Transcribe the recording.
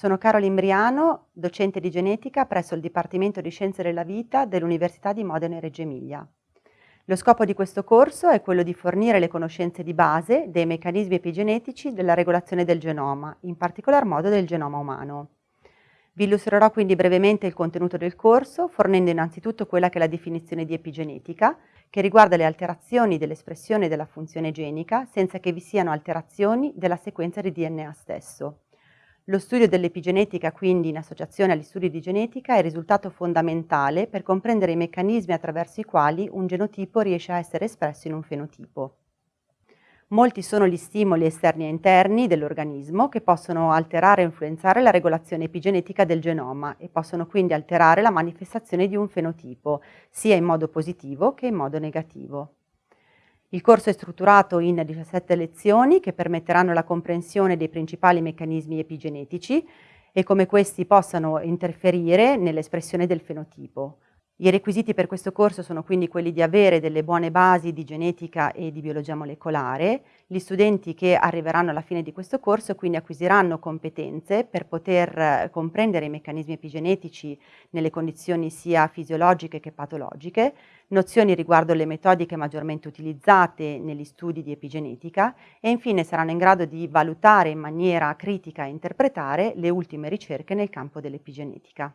Sono Caroline Briano, docente di genetica presso il Dipartimento di Scienze della Vita dell'Università di Modena e Reggio Emilia. Lo scopo di questo corso è quello di fornire le conoscenze di base dei meccanismi epigenetici della regolazione del genoma, in particolar modo del genoma umano. Vi illustrerò quindi brevemente il contenuto del corso, fornendo innanzitutto quella che è la definizione di epigenetica, che riguarda le alterazioni dell'espressione della funzione genica senza che vi siano alterazioni della sequenza di DNA stesso. Lo studio dell'epigenetica, quindi in associazione agli studi di genetica, è risultato fondamentale per comprendere i meccanismi attraverso i quali un genotipo riesce a essere espresso in un fenotipo. Molti sono gli stimoli esterni e interni dell'organismo che possono alterare e influenzare la regolazione epigenetica del genoma e possono quindi alterare la manifestazione di un fenotipo, sia in modo positivo che in modo negativo. Il corso è strutturato in 17 lezioni che permetteranno la comprensione dei principali meccanismi epigenetici e come questi possano interferire nell'espressione del fenotipo. I requisiti per questo corso sono quindi quelli di avere delle buone basi di genetica e di biologia molecolare. Gli studenti che arriveranno alla fine di questo corso quindi acquisiranno competenze per poter eh, comprendere i meccanismi epigenetici nelle condizioni sia fisiologiche che patologiche, nozioni riguardo le metodiche maggiormente utilizzate negli studi di epigenetica e infine saranno in grado di valutare in maniera critica e interpretare le ultime ricerche nel campo dell'epigenetica.